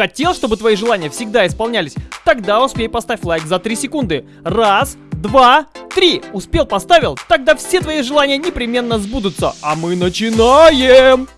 Хотел, чтобы твои желания всегда исполнялись? Тогда успей поставь лайк за 3 секунды. Раз, два, три. Успел, поставил? Тогда все твои желания непременно сбудутся. А мы начинаем!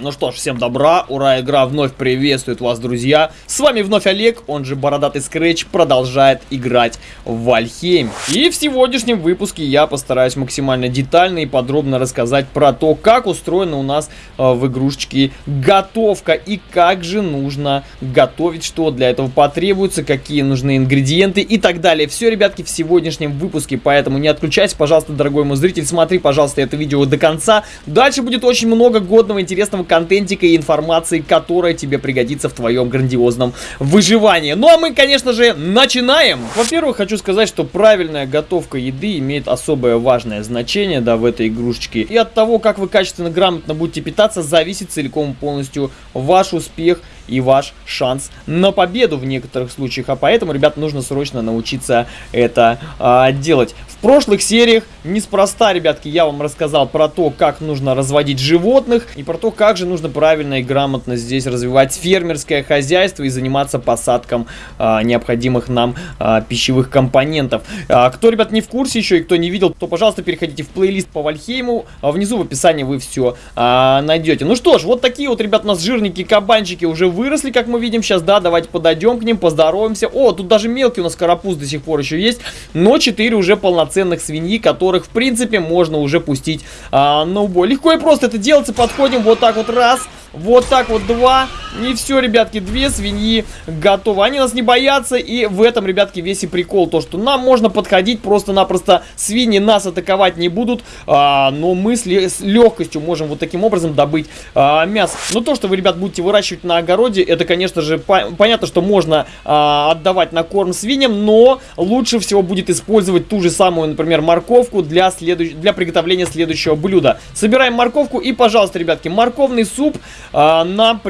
Ну что ж, всем добра, ура, игра вновь приветствует вас, друзья. С вами вновь Олег, он же Бородатый Скретч, продолжает играть в Вальхейм. И в сегодняшнем выпуске я постараюсь максимально детально и подробно рассказать про то, как устроена у нас э, в игрушечке готовка и как же нужно готовить, что для этого потребуется, какие нужны ингредиенты и так далее. Все, ребятки, в сегодняшнем выпуске, поэтому не отключайся, пожалуйста, дорогой мой зритель, смотри, пожалуйста, это видео до конца. Дальше будет очень много годного, интересного контентика и информации, которая тебе пригодится в твоем грандиозном выживании. Ну а мы, конечно же, начинаем! Во-первых, хочу сказать, что правильная готовка еды имеет особое важное значение, да, в этой игрушечке. И от того, как вы качественно, грамотно будете питаться, зависит целиком полностью ваш успех и ваш шанс на победу в некоторых случаях. А поэтому, ребят, нужно срочно научиться это а, делать. В прошлых сериях неспроста, ребятки, я вам рассказал про то, как нужно разводить животных и про то, как же нужно правильно и грамотно здесь развивать фермерское хозяйство и заниматься посадком а, необходимых нам а, пищевых компонентов. А, кто, ребят, не в курсе еще и кто не видел, то, пожалуйста, переходите в плейлист по Вальхейму. А внизу в описании вы все а, найдете. Ну что ж, вот такие вот, ребят, у нас жирненькие кабанчики уже выросли, как мы видим сейчас, да, давайте подойдем к ним, поздороваемся. О, тут даже мелкий у нас карапуз до сих пор еще есть, но 4 уже полноценных свиньи, которых, в принципе, можно уже пустить а, на убой. Легко и просто это делается, подходим вот так вот раз, вот так вот два. И все, ребятки, две свиньи готовы. Они нас не боятся. И в этом, ребятки, весь и прикол. То, что нам можно подходить просто-напросто. Свиньи нас атаковать не будут. А, но мы с, с легкостью можем вот таким образом добыть а, мясо. Но то, что вы, ребят, будете выращивать на огороде, это, конечно же, по понятно, что можно а, отдавать на корм свиньям. Но лучше всего будет использовать ту же самую, например, морковку для, следующ для приготовления следующего блюда. Собираем морковку. И, пожалуйста, ребятки, морковный суп а, нам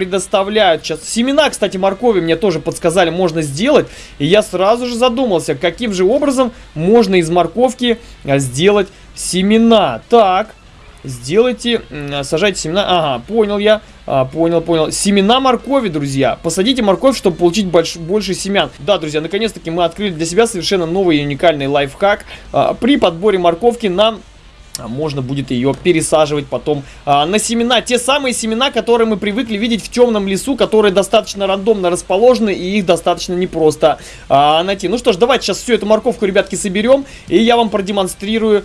предоставляют сейчас. Семена, кстати, моркови мне тоже подсказали, можно сделать. И я сразу же задумался, каким же образом можно из морковки а, сделать семена. Так, сделайте, сажайте семена. Ага, понял я. А, понял, понял. Семена моркови, друзья. Посадите морковь, чтобы получить больш, больше семян. Да, друзья, наконец-таки мы открыли для себя совершенно новый и уникальный лайфхак. А, при подборе морковки нам можно будет ее пересаживать потом а, на семена. Те самые семена, которые мы привыкли видеть в темном лесу, которые достаточно рандомно расположены и их достаточно непросто а, найти. Ну что ж, давайте сейчас всю эту морковку, ребятки, соберем и я вам продемонстрирую,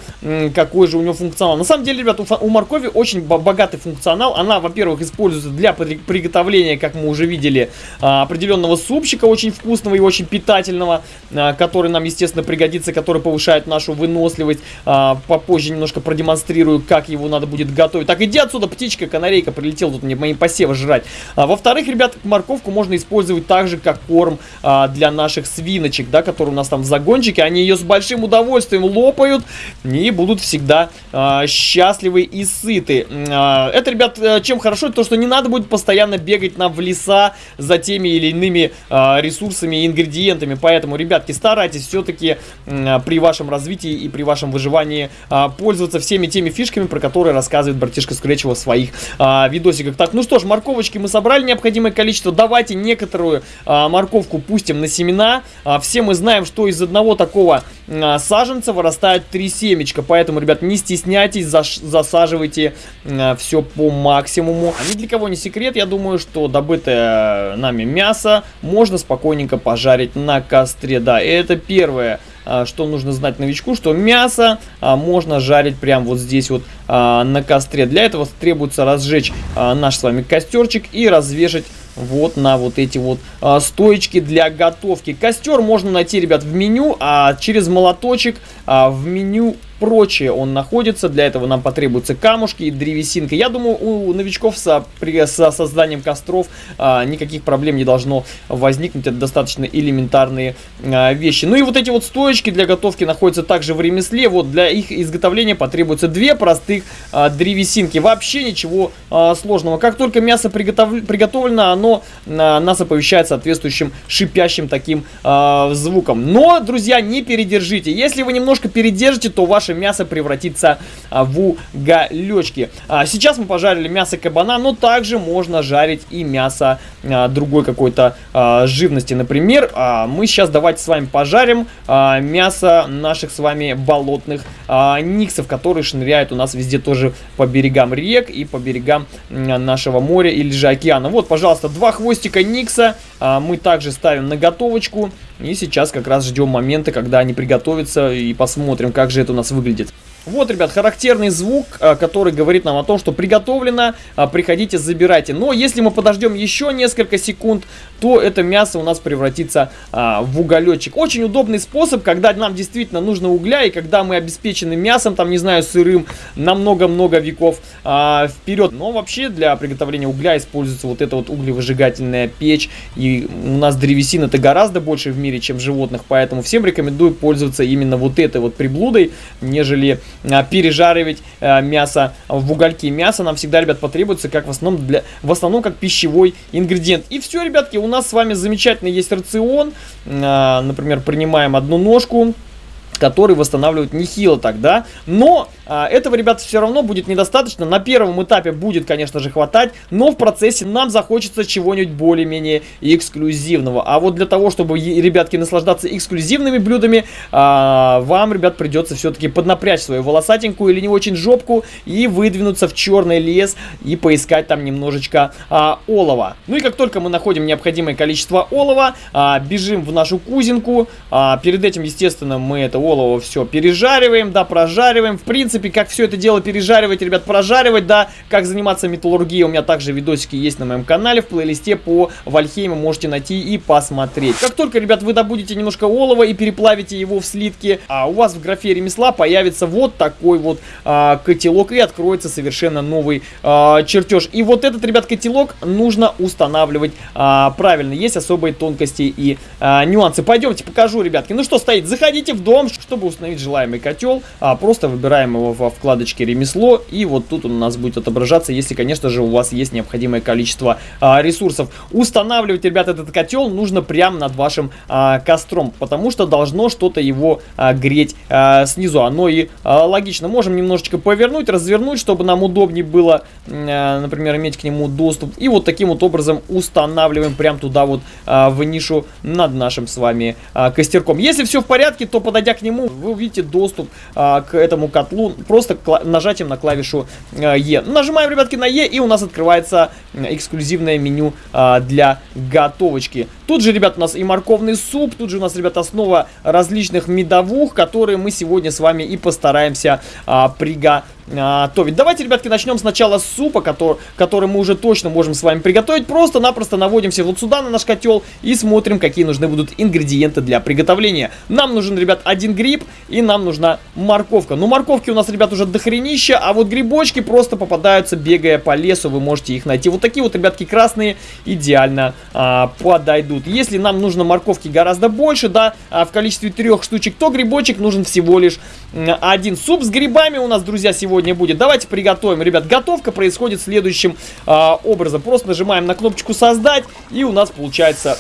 какой же у него функционал. На самом деле, ребят, у, у моркови очень богатый функционал. Она, во-первых, используется для приготовления, как мы уже видели, а, определенного супчика очень вкусного и очень питательного, а, который нам, естественно, пригодится, который повышает нашу выносливость. А, попозже немножко продемонстрирую, как его надо будет готовить. Так, иди отсюда, птичка, канарейка, прилетел тут мне мои посевы жрать. А, Во-вторых, ребят, морковку можно использовать так же, как корм а, для наших свиночек, да, которые у нас там в загончике. Они ее с большим удовольствием лопают и будут всегда а, счастливы и сыты. А, это, ребят, э, чем хорошо, то, что не надо будет постоянно бегать нам в леса за теми или иными а, ресурсами и ингредиентами. Поэтому, ребятки, старайтесь все-таки а, при вашем развитии и при вашем выживании а, пользоваться пользоваться всеми теми фишками, про которые рассказывает братишка Скретч в своих а, видосиках. Так, ну что ж, морковочки мы собрали необходимое количество. Давайте некоторую а, морковку пустим на семена. А, все мы знаем, что из одного такого а, саженца вырастает три семечка. Поэтому, ребят, не стесняйтесь, заш засаживайте а, все по максимуму. А ни для кого не секрет, я думаю, что добытое нами мясо можно спокойненько пожарить на костре. Да, это первое что нужно знать новичку, что мясо а, можно жарить прямо вот здесь вот а, на костре. Для этого требуется разжечь наш с вами костерчик и развешать вот на вот эти вот а, стоечки для готовки. Костер можно найти, ребят, в меню, а через молоточек а, в меню прочее он находится. Для этого нам потребуются камушки и древесинка. Я думаю, у новичков со, при, со созданием костров а, никаких проблем не должно возникнуть. Это достаточно элементарные а, вещи. Ну и вот эти вот стоечки для готовки находятся также в ремесле. Вот для их изготовления потребуется две простых а, древесинки. Вообще ничего а, сложного. Как только мясо приготов... приготовлено, оно а, нас оповещает соответствующим шипящим таким а, звуком. Но, друзья, не передержите. Если вы немножко передержите, то ваше мясо превратится а, в уголечки. А, сейчас мы пожарили мясо кабана, но также можно жарить и мясо а, другой какой-то живности. Например, мы сейчас давайте с вами пожарим мясо наших с вами болотных никсов, которые шныряют у нас везде тоже по берегам рек и по берегам нашего моря или же океана. Вот, пожалуйста, два хвостика никса мы также ставим на готовочку. И сейчас как раз ждем момента, когда они приготовятся и посмотрим, как же это у нас выглядит. Вот, ребят, характерный звук, а, который говорит нам о том, что приготовлено, а, приходите, забирайте. Но если мы подождем еще несколько секунд, то это мясо у нас превратится а, в уголечек. Очень удобный способ, когда нам действительно нужно угля, и когда мы обеспечены мясом, там, не знаю, сырым, на много-много веков вперед. Но вообще для приготовления угля используется вот эта вот углевыжигательная печь, и у нас древесина это гораздо больше в мире, чем животных, поэтому всем рекомендую пользоваться именно вот этой вот приблудой, нежели пережаривать а, мясо в угольке. Мясо нам всегда, ребят, потребуется как в основном, для, в основном как пищевой ингредиент. И все, ребятки, у нас с вами замечательный есть рацион. А, например, принимаем одну ножку который восстанавливает нехило тогда. Но этого, ребята, все равно будет недостаточно. На первом этапе будет, конечно же, хватать, но в процессе нам захочется чего-нибудь более-менее эксклюзивного. А вот для того, чтобы, ребятки, наслаждаться эксклюзивными блюдами, а, вам, ребят, придется все-таки поднапрячь свою волосатенькую или не очень жопку и выдвинуться в черный лес и поискать там немножечко а, олова. Ну и как только мы находим необходимое количество олова, а, бежим в нашу кузинку. А, перед этим, естественно, мы это олово все пережариваем, да, прожариваем. В принципе, принципе, как все это дело пережаривать, ребят, прожаривать, да, как заниматься металлургией. У меня также видосики есть на моем канале, в плейлисте по Вальхейму можете найти и посмотреть. Как только, ребят, вы добудете немножко олова и переплавите его в слитки, а у вас в графе ремесла появится вот такой вот а, котелок и откроется совершенно новый а, чертеж. И вот этот, ребят, котелок нужно устанавливать а, правильно. Есть особые тонкости и а, нюансы. Пойдемте покажу, ребятки. Ну что стоит, заходите в дом, чтобы установить желаемый котел. А, просто выбираем его его во вкладочке ремесло. И вот тут он у нас будет отображаться, если, конечно же, у вас есть необходимое количество а, ресурсов. Устанавливать, ребят, этот котел нужно прямо над вашим а, костром, потому что должно что-то его а, греть а, снизу. Оно и а, логично. Можем немножечко повернуть, развернуть, чтобы нам удобнее было, а, например, иметь к нему доступ. И вот таким вот образом устанавливаем прямо туда вот а, в нишу над нашим с вами а, костерком. Если все в порядке, то подойдя к нему, вы увидите доступ а, к этому котлу просто нажатием на клавишу э, E. Нажимаем, ребятки, на E, и у нас открывается эксклюзивное меню э, для готовочки. Тут же, ребят, у нас и морковный суп, тут же у нас, ребят, основа различных медовух, которые мы сегодня с вами и постараемся а, приготовить готовить. Давайте, ребятки, начнем сначала с супа, который, который мы уже точно можем с вами приготовить. Просто-напросто наводимся вот сюда на наш котел и смотрим, какие нужны будут ингредиенты для приготовления. Нам нужен, ребят, один гриб и нам нужна морковка. Ну, морковки у нас, ребят, уже дохренища, а вот грибочки просто попадаются, бегая по лесу, вы можете их найти. Вот такие вот, ребятки, красные идеально а, подойдут. Если нам нужно морковки гораздо больше, да, а в количестве трех штучек, то грибочек нужен всего лишь один. Суп с грибами у нас, друзья, сегодня сегодня будет. Давайте приготовим. Ребят, готовка происходит следующим а, образом. Просто нажимаем на кнопочку «Создать», и у нас получается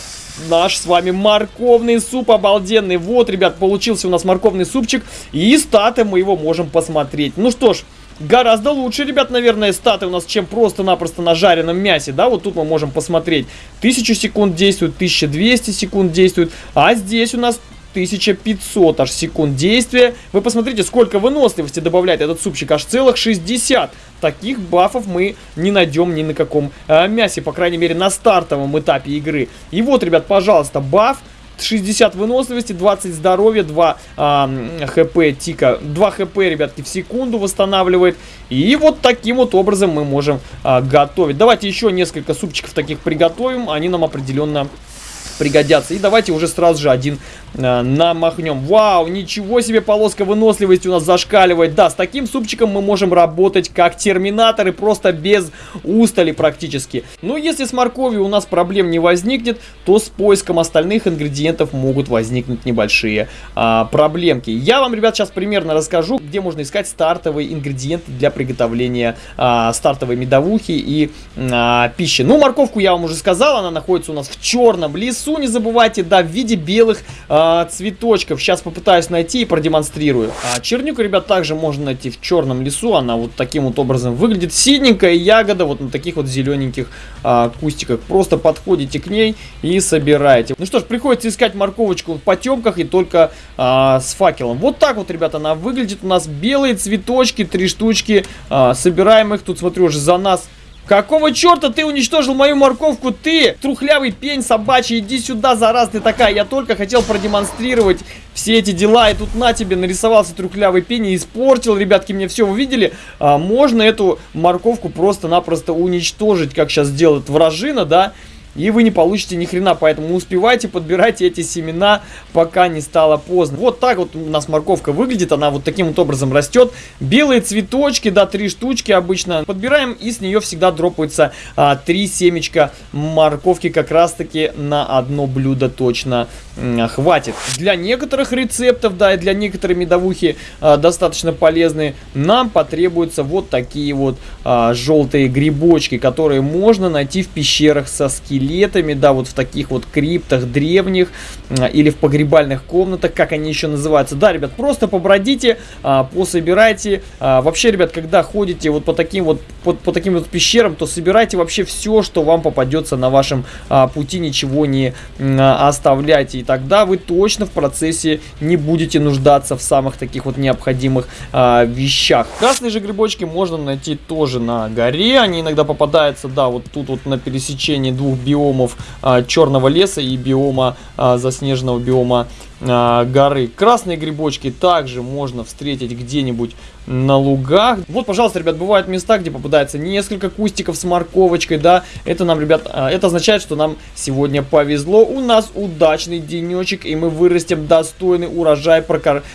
наш с вами морковный суп обалденный. Вот, ребят, получился у нас морковный супчик. И статы мы его можем посмотреть. Ну что ж, гораздо лучше, ребят, наверное, статы у нас, чем просто-напросто на жареном мясе, да, вот тут мы можем посмотреть. 1000 секунд действует, 1200 секунд действует, а здесь у нас 1500 аж секунд действия. Вы посмотрите, сколько выносливости добавляет этот супчик, аж целых 60. Таких бафов мы не найдем ни на каком э, мясе, по крайней мере на стартовом этапе игры. И вот, ребят, пожалуйста, баф 60 выносливости, 20 здоровья, 2 а, хп тика, 2 хп, ребятки, в секунду восстанавливает. И вот таким вот образом мы можем а, готовить. Давайте еще несколько супчиков таких приготовим, они нам определенно пригодятся. И давайте уже сразу же один э, намахнем. Вау, ничего себе полоска выносливости у нас зашкаливает. Да, с таким супчиком мы можем работать как терминаторы, просто без устали практически. Но если с морковью у нас проблем не возникнет, то с поиском остальных ингредиентов могут возникнуть небольшие а, проблемки. Я вам, ребят, сейчас примерно расскажу, где можно искать стартовые ингредиенты для приготовления а, стартовой медовухи и а, пищи. Ну, морковку я вам уже сказал, она находится у нас в черном лесу, не забывайте, да, в виде белых а, цветочков. Сейчас попытаюсь найти и продемонстрирую. А, чернику, ребят, также можно найти в черном лесу, она вот таким вот образом выглядит. Синенькая ягода вот на таких вот зелененьких а, кустиках. Просто подходите к ней и собираете. Ну что ж, приходится искать морковочку в потемках и только а, с факелом. Вот так вот, ребята, она выглядит. У нас белые цветочки, три штучки. А, собираем их. Тут, смотрю, уже за нас Какого черта ты уничтожил мою морковку? Ты, трухлявый пень собачий, иди сюда, зараз ты такая. Я только хотел продемонстрировать все эти дела, и тут на тебе нарисовался трухлявый пень и испортил, ребятки, мне все, вы видели? А, можно эту морковку просто-напросто уничтожить, как сейчас делает вражина, да? И вы не получите ни хрена, поэтому успевайте, подбирайте эти семена, пока не стало поздно. Вот так вот у нас морковка выглядит, она вот таким вот образом растет. Белые цветочки, да, три штучки обычно подбираем, и с нее всегда дропается а, три семечка морковки, как раз таки на одно блюдо точно а, хватит. Для некоторых рецептов, да, и для некоторой медовухи а, достаточно полезные, нам потребуются вот такие вот а, желтые грибочки, которые можно найти в пещерах со скелетами скелетами, да, вот в таких вот криптах древних а, или в погребальных комнатах, как они еще называются. Да, ребят, просто побродите, а, пособирайте. А, вообще, ребят, когда ходите вот по таким вот, по, по таким вот пещерам, то собирайте вообще все, что вам попадется на вашем пути, ничего не оставляйте. И тогда вы точно в процессе не будете нуждаться в самых таких вот необходимых вещах. Красные же грибочки можно найти тоже на горе. Они иногда попадаются, да, вот тут вот на пересечении двух биомов биомов а, черного леса и биома а, заснеженного биома горы. Красные грибочки также можно встретить где-нибудь на лугах. Вот, пожалуйста, ребят, бывают места, где попадается несколько кустиков с морковочкой, да. Это нам, ребят, а, это означает, что нам сегодня повезло. У нас удачный денечек, и мы вырастем достойный урожай,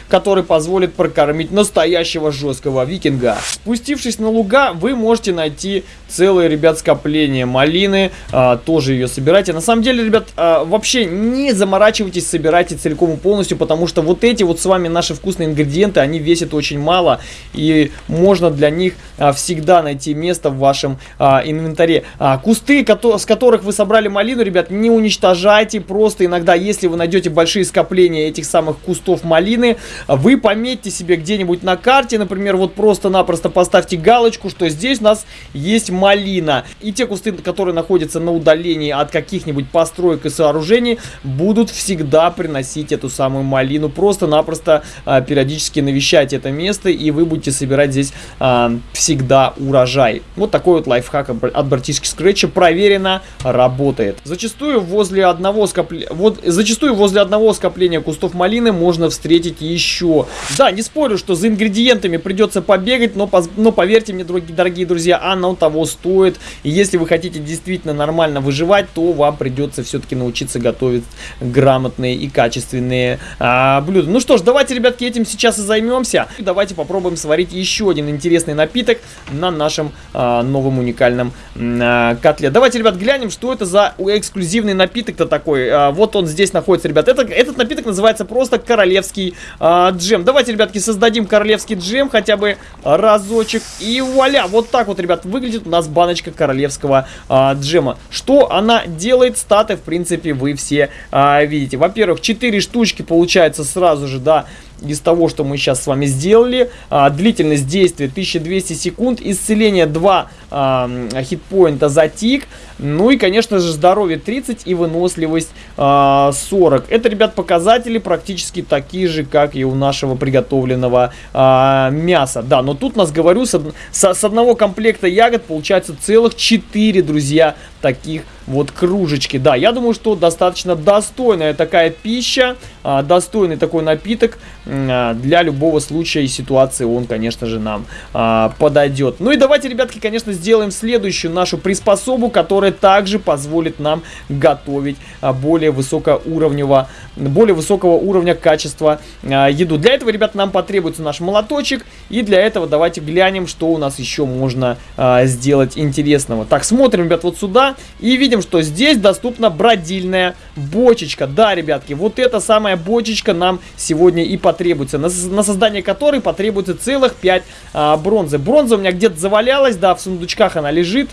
который позволит прокормить настоящего жесткого викинга. Спустившись на луга, вы можете найти целое, ребят, скопление малины. А, тоже ее собирайте. На самом деле, ребят, а, вообще не заморачивайтесь, собирайте целиком полностью, потому что вот эти вот с вами наши вкусные ингредиенты, они весят очень мало, и можно для них а, всегда найти место в вашем а, инвентаре. А, кусты, с которых вы собрали малину, ребят, не уничтожайте, просто иногда, если вы найдете большие скопления этих самых кустов малины, вы пометьте себе где-нибудь на карте, например, вот просто-напросто поставьте галочку, что здесь у нас есть малина. И те кусты, которые находятся на удалении от каких-нибудь построек и сооружений, будут всегда приносить эту самую малину. Просто-напросто а, периодически навещайте это место, и вы будете собирать здесь а, всегда урожай. Вот такой вот лайфхак от братишки Скретча проверено работает. Зачастую возле одного скопления, вот, зачастую возле одного скопления кустов малины можно встретить еще. Да, не спорю, что за ингредиентами придется побегать, но, но поверьте мне, дорогие, дорогие друзья, оно того стоит. И если вы хотите действительно нормально выживать, то вам придется все-таки научиться готовить грамотные и качественные интересные а, блюда. Ну что ж, давайте, ребятки, этим сейчас и займемся. Давайте попробуем сварить еще один интересный напиток на нашем а, новом уникальном а, котле. Давайте, ребят, глянем, что это за эксклюзивный напиток-то такой. А, вот он здесь находится, ребят. Это, этот напиток называется просто королевский а, джем. Давайте, ребятки, создадим королевский джем хотя бы разочек. И вуаля, вот так вот, ребят, выглядит у нас баночка королевского а, джема. Что она делает? Статы, в принципе, вы все а, видите. Во-первых, 4 штучки штучки получается сразу же, да, из того, что мы сейчас с вами сделали. А, длительность действия 1200 секунд, исцеление 2 а, хитпоинта за тик. Ну и, конечно же, здоровье 30 и выносливость а, 40. Это, ребят, показатели практически такие же, как и у нашего приготовленного а, мяса. Да, но тут нас, говорю, с, с, с одного комплекта ягод получается целых 4, друзья, таких вот кружечки. Да, я думаю, что достаточно достойная такая пища достойный такой напиток а, для любого случая и ситуации он, конечно же, нам а, подойдет. Ну и давайте, ребятки, конечно, сделаем следующую нашу приспособу, которая также позволит нам готовить а, более высокоуровневого, более высокого уровня качества а, еду. Для этого, ребят, нам потребуется наш молоточек. И для этого давайте глянем, что у нас еще можно а, сделать интересного. Так, смотрим, ребят, вот сюда и видим, что здесь доступна бродильная бочечка. Да, ребятки, вот эта самая бочечка нам сегодня и потребуется. На, на создание которой потребуется целых 5 а, бронзы. Бронза у меня где-то завалялась, да, в сундучках она лежит.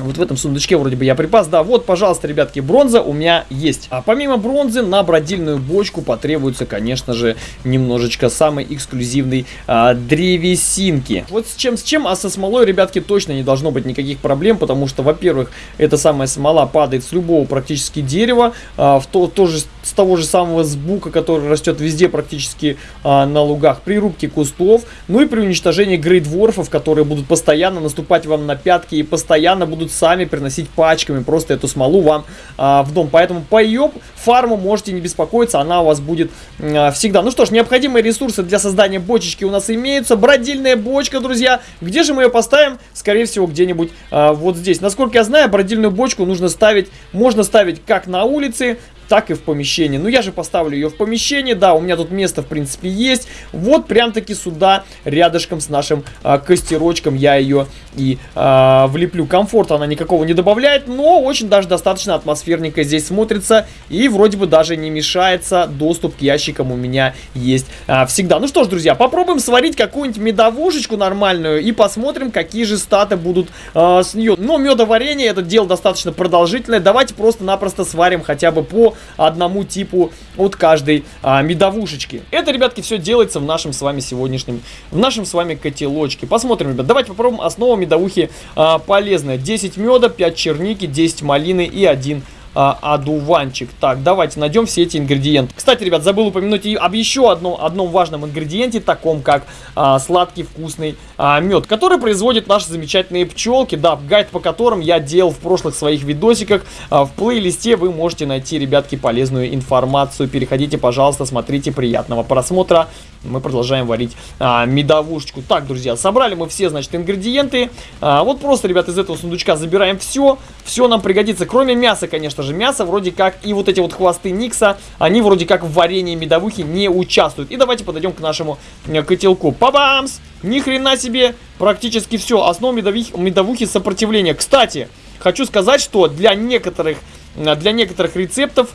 Вот в этом сундучке вроде бы я припас. Да, вот, пожалуйста, ребятки, бронза у меня есть. А помимо бронзы на бродильную бочку потребуется, конечно же, немножечко самой эксклюзивной а, древесинки. Вот с чем, с чем, а со смолой, ребятки, точно не должно быть никаких проблем, потому что, во-первых, эта самая смола падает с любого практически дерева, а, в то, тоже с того же самого сбука, который растет везде практически а, на лугах, при рубке кустов, ну и при уничтожении грейдворфов, которые будут постоянно наступать вам на пятки и постоянно будут будут сами приносить пачками просто эту смолу вам а, в дом. Поэтому по ее фарму можете не беспокоиться, она у вас будет а, всегда. Ну что ж, необходимые ресурсы для создания бочечки у нас имеются. Бродильная бочка, друзья. Где же мы ее поставим? Скорее всего, где-нибудь а, вот здесь. Насколько я знаю, бродильную бочку нужно ставить, можно ставить как на улице, так и в помещении. Ну, я же поставлю ее в помещение, да, у меня тут место, в принципе, есть. Вот прям таки сюда, рядышком с нашим а, костерочком я ее и а, влеплю. Комфорта она никакого не добавляет, но очень даже достаточно атмосферненько здесь смотрится. И вроде бы даже не мешается, доступ к ящикам у меня есть а, всегда. Ну что ж, друзья, попробуем сварить какую-нибудь медовушечку нормальную и посмотрим, какие же статы будут а, с нее. Но медоварение, это дело достаточно продолжительное. Давайте просто-напросто сварим хотя бы по одному типу от каждой а, медовушечки. Это, ребятки, все делается в нашем с вами сегодняшнем, в нашем с вами котелочке. Посмотрим, ребят, давайте попробуем. Основа медовухи а, полезная. 10 меда, 5 черники, 10 малины и 1 а, одуванчик. Так, давайте найдем все эти ингредиенты. Кстати, ребят, забыл упомянуть и об еще одном, одном важном ингредиенте, таком как а, сладкий вкусный а, мед, который производят наши замечательные пчелки. Да, гайд по которым я делал в прошлых своих видосиках. А, в плейлисте вы можете найти, ребятки, полезную информацию. Переходите, пожалуйста, смотрите, приятного просмотра. Мы продолжаем варить а, медовушечку. Так, друзья, собрали мы все, значит, ингредиенты. А, вот просто, ребят, из этого сундучка забираем все. Все нам пригодится, кроме мяса, конечно же, мясо вроде как и вот эти вот хвосты Никса, они вроде как в варенье медовухи не участвуют. И давайте подойдем к нашему э, котелку. Пабамс! Ни хрена себе! Практически все. Основа медовухи, медовухи сопротивления. Кстати, хочу сказать, что для некоторых, э, для некоторых рецептов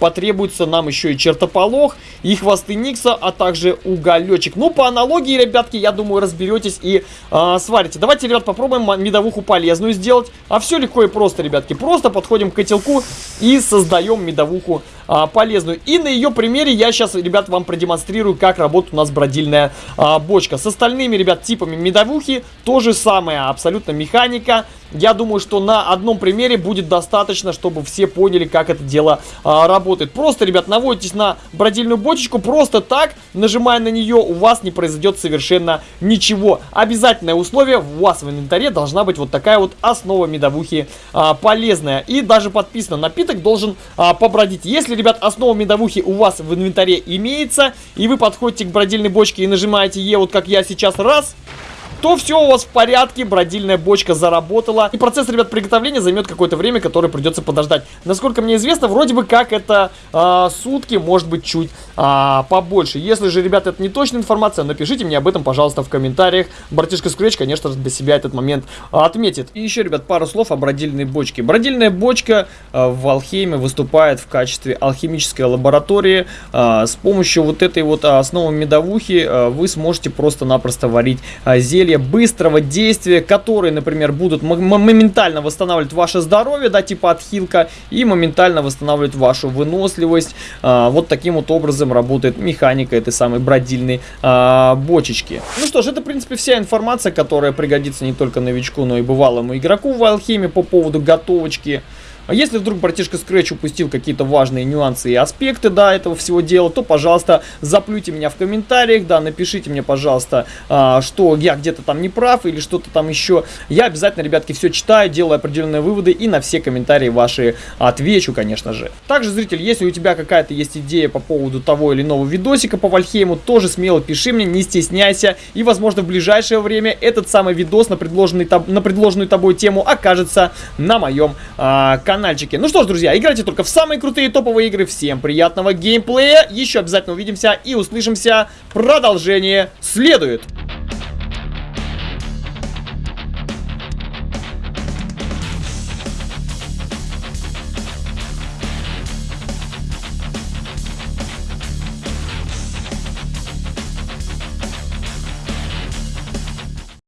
потребуется нам еще и чертополох, и хвосты Никса, а также уголечек. Ну, по аналогии, ребятки, я думаю, разберетесь и а, сварите. Давайте, ребят, попробуем медовуху полезную сделать. А все легко и просто, ребятки. Просто подходим к котелку и создаем медовуху а, полезную. И на ее примере я сейчас, ребят, вам продемонстрирую, как работает у нас бродильная а, бочка. С остальными, ребят, типами медовухи то же самое, абсолютно механика. Я думаю, что на одном примере будет достаточно, чтобы все поняли, как это дело а, работает. Просто, ребят, наводитесь на бродильную бочечку, просто так, нажимая на нее, у вас не произойдет совершенно ничего. Обязательное условие, у вас в инвентаре должна быть вот такая вот основа медовухи а, полезная. И даже подписано, напиток должен а, побродить. Если ребят, основа медовухи у вас в инвентаре имеется, и вы подходите к бродильной бочке и нажимаете Е, вот как я сейчас, раз, то все у вас в порядке, бродильная бочка заработала. И процесс, ребят, приготовления займет какое-то время, которое придется подождать. Насколько мне известно, вроде бы как это э, сутки, может быть чуть э, побольше. Если же, ребят, это не точная информация, напишите мне об этом, пожалуйста, в комментариях. Братишка Скретч, конечно же, для себя этот момент отметит. И еще, ребят, пару слов о бродильной бочке. Бродильная бочка э, в Алхейме выступает в качестве алхимической лаборатории. Э, с помощью вот этой вот основы медовухи э, вы сможете просто-напросто варить э, зелье зелья быстрого действия, которые, например, будут моментально восстанавливать ваше здоровье, да, типа отхилка, и моментально восстанавливать вашу выносливость. А, вот таким вот образом работает механика этой самой бродильной а, бочечки. Ну что ж, это, в принципе, вся информация, которая пригодится не только новичку, но и бывалому игроку в алхимии по поводу готовочки А если вдруг братишка Scratch упустил какие-то важные нюансы и аспекты, да, этого всего дела, то, пожалуйста, заплюйте меня в комментариях, да, напишите мне, пожалуйста, а, что я где-то там не прав или что-то там еще. Я обязательно, ребятки, все читаю, делаю определенные выводы и на все комментарии ваши отвечу, конечно же. Также, зритель, если у тебя какая-то есть идея по поводу того или иного видосика по Вальхейму, тоже смело пиши мне, не стесняйся. И, возможно, в ближайшее время этот самый видос на, предложенный, на предложенную тобой тему окажется на моем а, каналчике. Ну что ж, друзья, играйте только в самые крутые топовые игры. Всем приятного геймплея. Еще обязательно увидимся и услышимся. Продолжение следует.